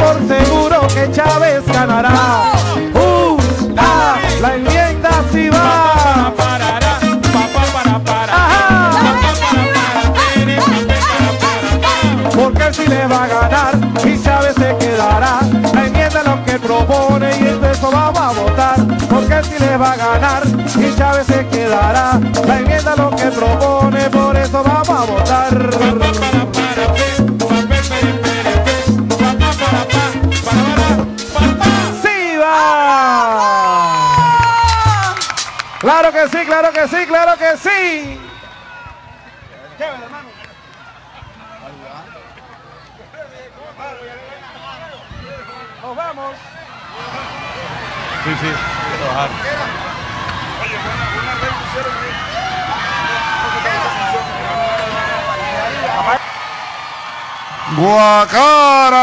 por seguro que Chávez ganará. La enmienda sí va. Porque sí le va a ganar y Chávez se quedará. La enmienda lo que propone y entre eso vamos a votar. Porque sí le va a ganar y Chávez se quedará. La enmienda lo que propone, por eso vamos a votar. Claro que sí, claro que sí, claro que sí. Nos vamos. Sí, sí, trabajar. Guacara,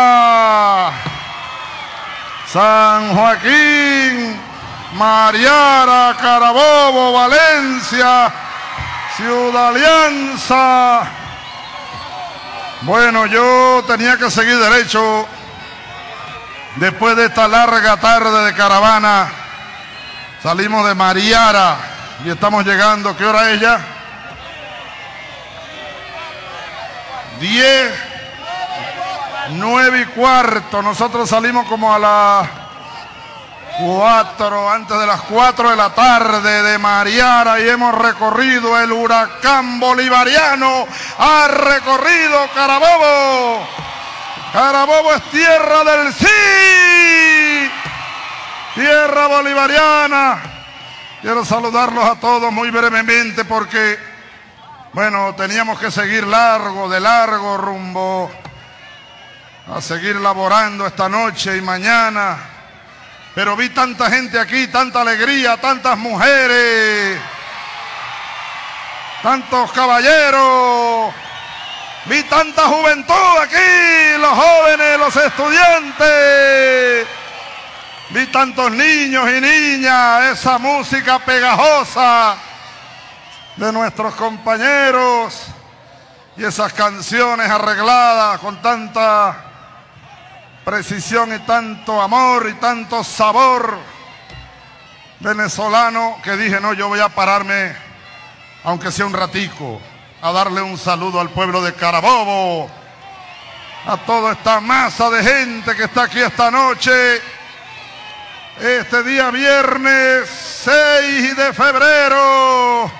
San Joaquín, Mariara, Carabobo, Valencia, Ciudad Alianza. Bueno, yo tenía que seguir derecho después de esta larga tarde de caravana. Salimos de Mariara y estamos llegando. ¿Qué hora es ya? 10, 9 y cuarto. Nosotros salimos como a las 4, antes de las 4 de la tarde de Mariara y hemos recorrido el huracán bolivariano. Ha recorrido Carabobo. Carabobo es tierra del sí. Tierra bolivariana. Quiero saludarlos a todos muy brevemente porque, bueno, teníamos que seguir largo, de largo rumbo a seguir laborando esta noche y mañana. Pero vi tanta gente aquí, tanta alegría, tantas mujeres, tantos caballeros. Vi tanta juventud aquí, los jóvenes, los estudiantes. Vi tantos niños y niñas, esa música pegajosa de nuestros compañeros y esas canciones arregladas con tanta precisión y tanto amor y tanto sabor venezolano que dije, no, yo voy a pararme, aunque sea un ratico, a darle un saludo al pueblo de Carabobo, a toda esta masa de gente que está aquí esta noche, este día viernes 6 de febrero.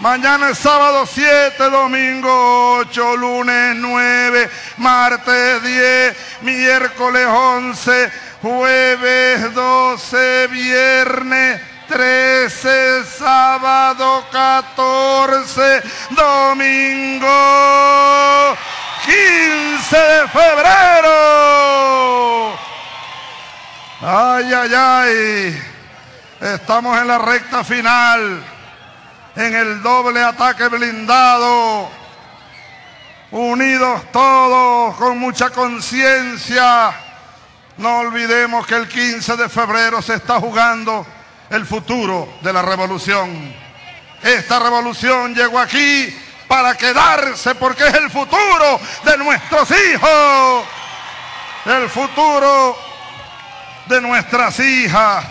Mañana es sábado 7, domingo 8, lunes 9, martes 10, miércoles 11, jueves 12, viernes 13, sábado 14, domingo 15 de febrero. Ay, ay, ay. Estamos en la recta final, en el doble ataque blindado. Unidos todos, con mucha conciencia. No olvidemos que el 15 de febrero se está jugando el futuro de la revolución. Esta revolución llegó aquí para quedarse porque es el futuro de nuestros hijos. El futuro de nuestras hijas,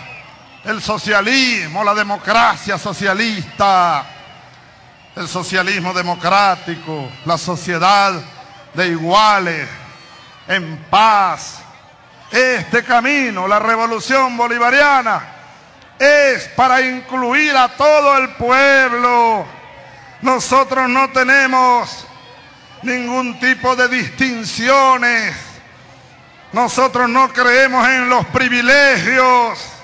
el socialismo, la democracia socialista, el socialismo democrático, la sociedad de iguales, en paz. Este camino, la revolución bolivariana, es para incluir a todo el pueblo. Nosotros no tenemos ningún tipo de distinciones. Nosotros no creemos en los privilegios.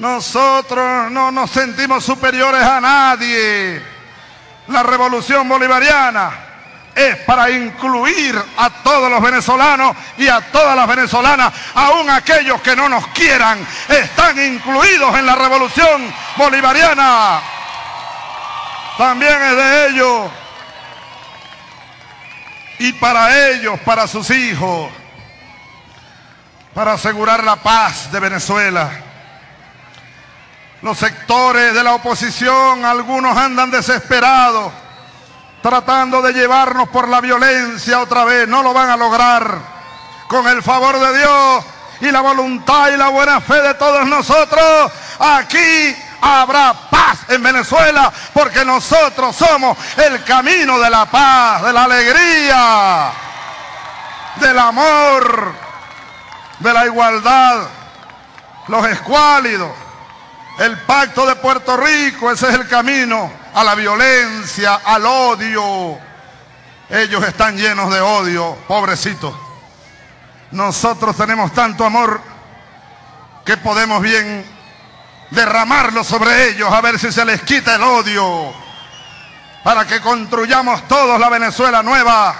Nosotros no nos sentimos superiores a nadie. La revolución bolivariana es para incluir a todos los venezolanos y a todas las venezolanas, aun aquellos que no nos quieran, están incluidos en la revolución bolivariana. También es de ellos. Y para ellos, para sus hijos, para asegurar la paz de Venezuela. Los sectores de la oposición, algunos andan desesperados, tratando de llevarnos por la violencia otra vez. No lo van a lograr. con el favor de Dios y la voluntad y la buena fe de todos nosotros, aquí habrá paz en Venezuela, porque nosotros somos el camino de la paz, de la alegría, del amor, de la igualdad, los escuálidos, el pacto de Puerto Rico, ese es el camino a la violencia, al odio. Ellos están llenos de odio, pobrecitos. Nosotros tenemos tanto amor que podemos bien derramarlo sobre ellos a ver si se les quita el odio para que construyamos todos la Venezuela nueva.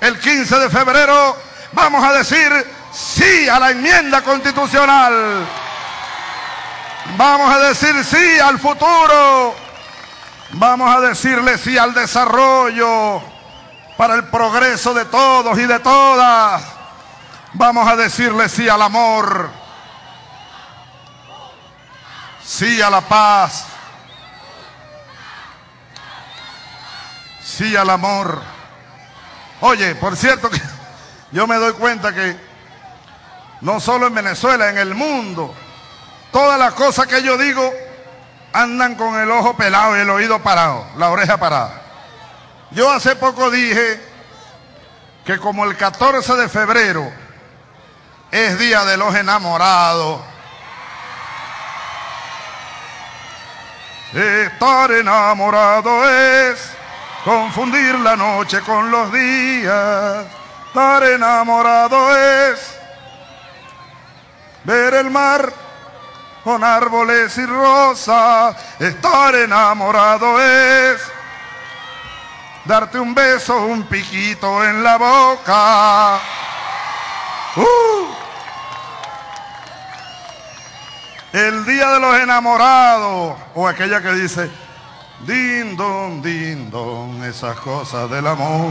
El 15 de febrero vamos a decir sí a la enmienda constitucional. Vamos a decir sí al futuro. Vamos a decirle sí al desarrollo para el progreso de todos y de todas. Vamos a decirle sí al amor, sí a la paz, sí al amor. Oye, por cierto yo me doy cuenta que no solo en Venezuela, en el mundo, todas las cosas que yo digo andan con el ojo pelado y el oído parado, la oreja parada. Yo hace poco dije que como el 14 de febrero es día de los enamorados. Estar enamorado es confundir la noche con los días. Estar enamorado es ver el mar con árboles y rosas. Estar enamorado es darte un beso, un piquito en la boca. Uh. El día de los enamorados, o aquella que dice, din don, esas cosas del amor.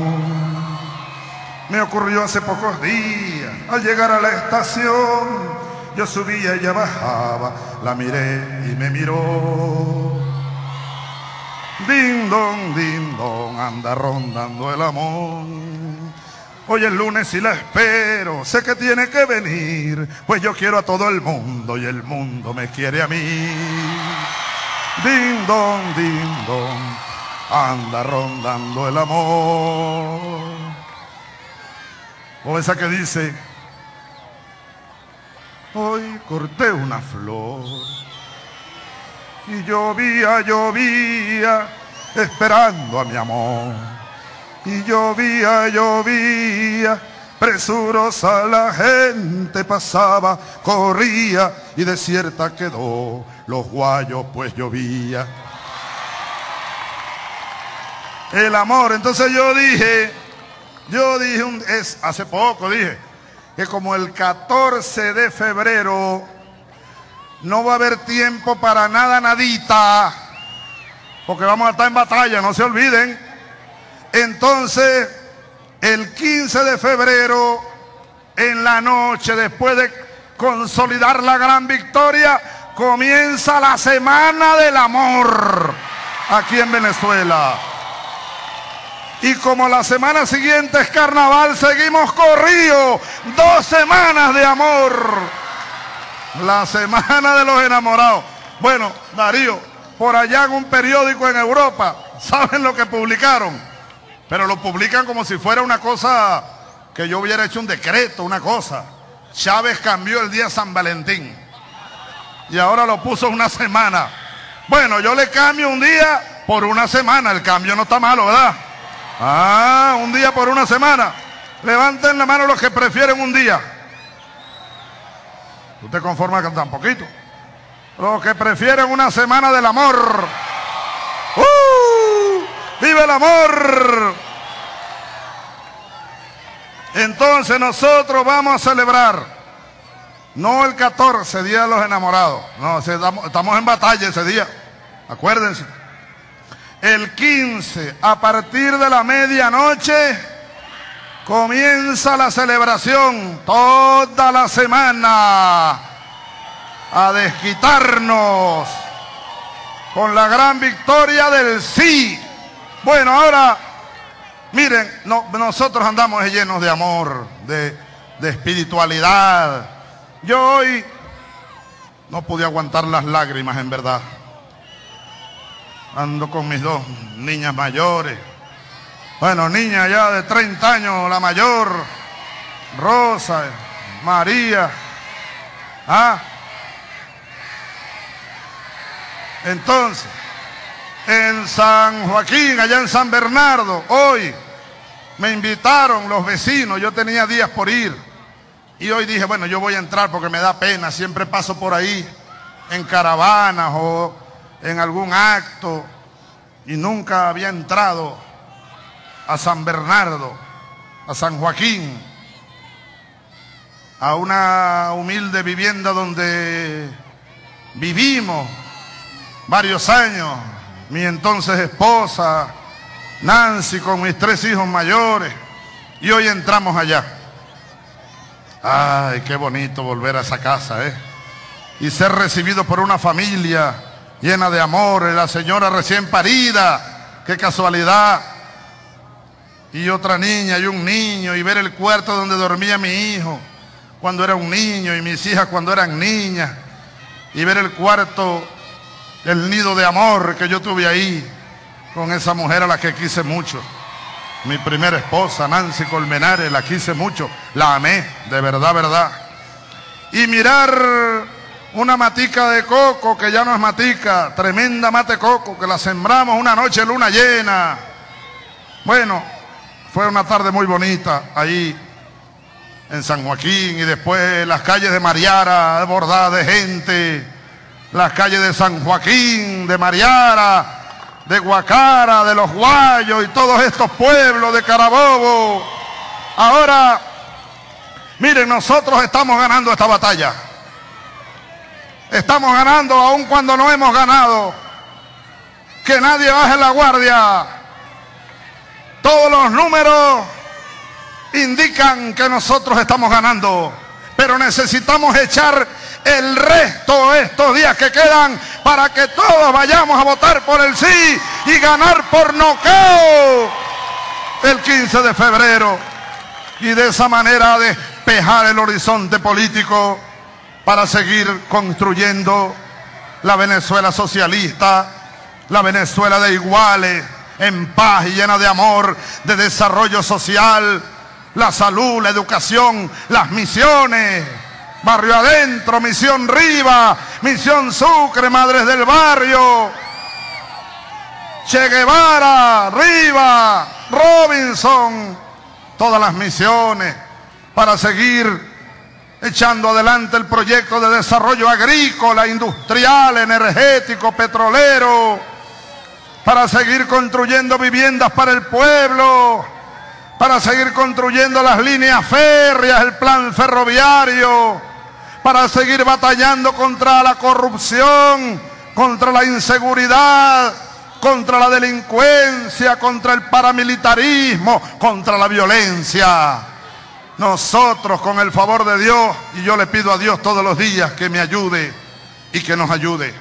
Me ocurrió hace pocos días, al llegar a la estación, yo subía, ella bajaba, la miré y me miró. Din don, din don, anda rondando el amor. Hoy es lunes y la espero, sé que tiene que venir, pues yo quiero a todo el mundo y el mundo me quiere a mí. Din don, din don, anda rondando el amor. O esa que dice, corté una flor y llovía, llovía, esperando a mi amor y llovía, llovía, presurosa la gente pasaba, corría y desierta quedó los guayos pues llovía. El amor, entonces yo dije, yo dije, un, es, hace poco dije, que como el 14 de febrero no va a haber tiempo para nada, nadita, porque vamos a estar en batalla, no se olviden. Entonces, el 15 de febrero, en la noche, después de consolidar la gran victoria, comienza la Semana del Amor aquí en Venezuela. Y como la semana siguiente es carnaval, seguimos corrido. Dos semanas de amor. La semana de los enamorados. Bueno, Darío, por allá en un periódico en Europa, ¿saben lo que publicaron? Pero lo publican como si fuera una cosa que yo hubiera hecho un decreto, una cosa. Chávez cambió el día San Valentín. Y ahora lo puso una semana. Bueno, yo le cambio un día por una semana. El cambio no está malo, ¿verdad? Ah, un día por una semana. Levanten la mano los que prefieren un día. ¿Tú te conformas con tan poquito? Los que prefieren una semana del amor. ¡Vive el amor! Entonces nosotros vamos a celebrar, no el 14, Día de los Enamorados, no, estamos en batalla ese día, acuérdense. El 15, a partir de la medianoche, comienza la celebración toda la semana a desquitarnos con la gran victoria del sí bueno, ahora, miren, nosotros andamos llenos de amor, de, de espiritualidad. Yo hoy no pude aguantar las lágrimas, en verdad. Ando con mis dos niñas mayores. Bueno, niña ya de 30 años, la mayor, Rosa, María. ¿Ah? Entonces, en San Joaquín, allá en San Bernardo, hoy me invitaron los vecinos, yo tenía días por ir. Y hoy dije, bueno, yo voy a entrar porque me da pena, siempre paso por ahí en caravanas o en algún acto y nunca había entrado a San Bernardo, a San Joaquín, a una humilde vivienda donde vivimos varios años, mi entonces esposa, Nancy, con mis tres hijos mayores, y hoy entramos allá. Ay, qué bonito volver a esa casa, ¿eh? Y ser recibido por una familia llena de amor, la señora recién parida, qué casualidad. Y otra niña y un niño, y ver el cuarto donde dormía mi hijo cuando era un niño y mis hijas cuando eran niñas, y ver el cuarto el nido de amor que yo tuve ahí con esa mujer a la que quise mucho. Mi primera esposa, Nancy Colmenares, la quise mucho, la amé, de verdad, verdad. Y mirar una matica de coco que ya no es matica, tremenda mate coco que la sembramos una noche luna llena. Bueno, fue una tarde muy bonita ahí en San Joaquín y después las calles de Mariara bordadas de gente las calles de San Joaquín, de Mariara, de Guacara, de Los Guayos y todos estos pueblos de Carabobo. Ahora, miren, nosotros estamos ganando esta batalla. Estamos ganando aun cuando no hemos ganado. Que nadie baje la guardia. Todos los números indican que nosotros estamos ganando. Pero necesitamos echar el resto de estos días que quedan para que todos vayamos a votar por el sí y ganar por noqueo el 15 de febrero y de esa manera despejar el horizonte político para seguir construyendo la Venezuela socialista, la Venezuela de iguales, en paz y llena de amor, de desarrollo social, la salud, la educación, las misiones. Barrio Adentro, Misión Riva, Misión Sucre, Madres del Barrio, Che Guevara, Riva, Robinson, todas las misiones para seguir echando adelante el proyecto de desarrollo agrícola, industrial, energético, petrolero, para seguir construyendo viviendas para el pueblo, para seguir construyendo las líneas férreas, el plan ferroviario, para seguir batallando contra la corrupción, contra la inseguridad, contra la delincuencia, contra el paramilitarismo, contra la violencia. Nosotros, con el favor de Dios, y yo le pido a Dios todos los días que me ayude y que nos ayude.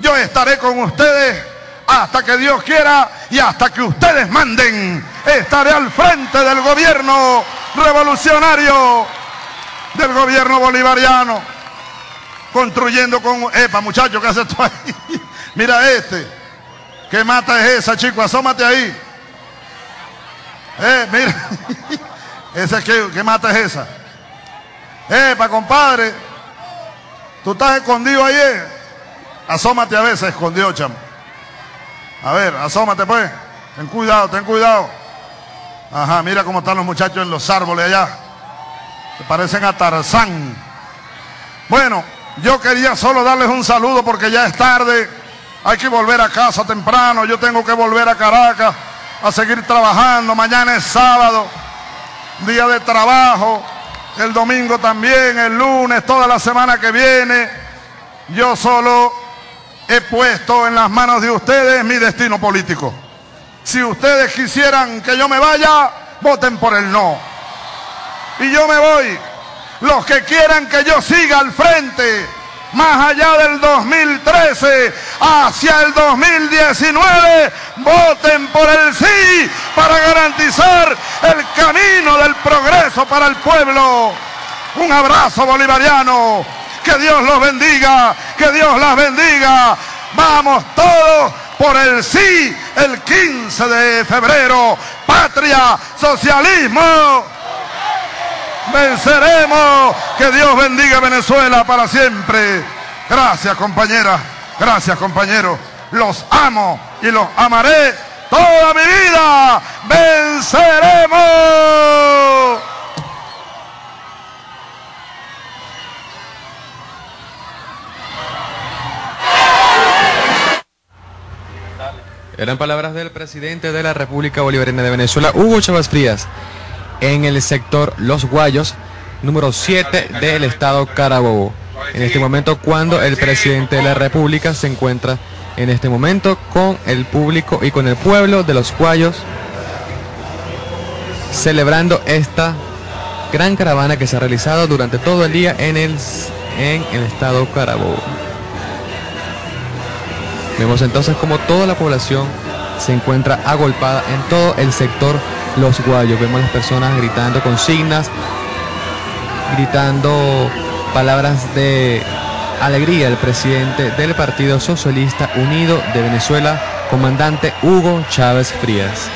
Yo estaré con ustedes hasta que Dios quiera y hasta que ustedes manden. Estaré al frente del gobierno revolucionario, del gobierno bolivariano construyendo con... Epa, muchacho, ¿qué haces tú ahí? Mira este. ¿Qué mata es esa, chico? Asómate ahí. Eh, mira. Ese que, ¿qué mata es esa? Epa, compadre. Tú estás escondido ahí. Eh? Asómate a veces, escondido, chamo. A ver, asómate pues. Ten cuidado, ten cuidado. Ajá, mira cómo están los muchachos en los árboles allá. Se parecen a Tarzán. Bueno, yo quería solo darles un saludo porque ya es tarde. Hay que volver a casa temprano. Yo tengo que volver a Caracas a seguir trabajando. Mañana es sábado, día de trabajo. El domingo también, el lunes, toda la semana que viene. Yo solo he puesto en las manos de ustedes mi destino político. Si ustedes quisieran que yo me vaya, voten por el no. Y yo me voy. Los que quieran que yo siga al frente, más allá del 2013, hacia el 2019, voten por el sí para garantizar el camino del progreso para el pueblo. Un abrazo bolivariano. Que Dios los bendiga, que Dios las bendiga. Vamos todos por el sí el 15 de febrero. Patria, socialismo. Venceremos. Que Dios bendiga Venezuela para siempre. Gracias compañeras, gracias compañeros. Los amo y los amaré toda mi vida. Venceremos. Eran palabras del presidente de la República Bolivariana de Venezuela, Hugo Chávez Frías, en el sector Los Guayos, número 7 del estado Carabobo. En este momento, cuando el presidente de la República se encuentra en este momento con el público y con el pueblo de Los Guayos, celebrando esta gran caravana que se ha realizado durante todo el día en el, en el estado Carabobo. Vemos entonces como toda la población se encuentra agolpada en todo el sector Los Guayos. Vemos las personas gritando consignas, gritando palabras de alegría del presidente del Partido Socialista Unido de Venezuela, comandante Hugo Chávez Frías.